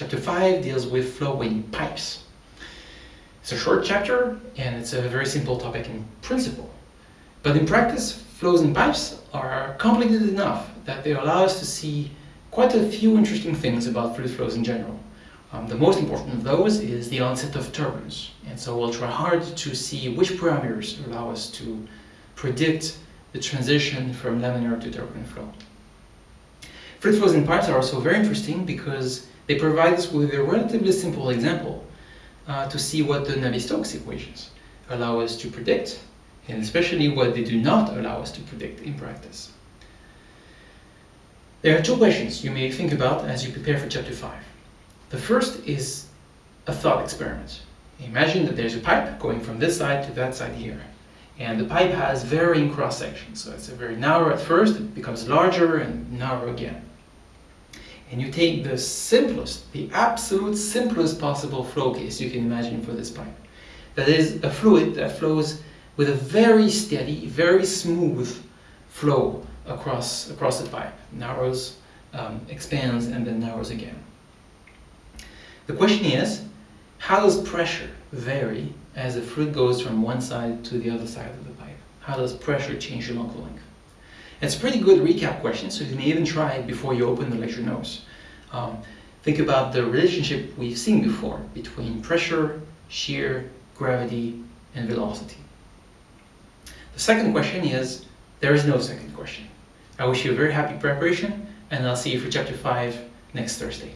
Chapter 5 deals with flowing pipes. It's a short chapter and it's a very simple topic in principle. But in practice, flows in pipes are complicated enough that they allow us to see quite a few interesting things about fluid flows in general. Um, the most important of those is the onset of turbulence. And so we'll try hard to see which parameters allow us to predict the transition from laminar to turbulent flow. Fluid flows in pipes are also very interesting because they provide us with a relatively simple example uh, to see what the Navier-Stokes equations allow us to predict, and especially what they do not allow us to predict in practice. There are two questions you may think about as you prepare for chapter 5. The first is a thought experiment. Imagine that there's a pipe going from this side to that side here. And the pipe has varying cross sections. So it's very narrow at first, it becomes larger and narrow again. And you take the simplest, the absolute simplest possible flow case you can imagine for this pipe. That is a fluid that flows with a very steady, very smooth flow across, across the pipe. Narrows, um, expands, and then narrows again. The question is, how does pressure vary as the fluid goes from one side to the other side of the pipe? How does pressure change the length? It's a pretty good recap question, so you may even try it before you open the lecture notes. Um, think about the relationship we've seen before between pressure, shear, gravity, and velocity. The second question is, there is no second question. I wish you a very happy preparation, and I'll see you for chapter 5 next Thursday.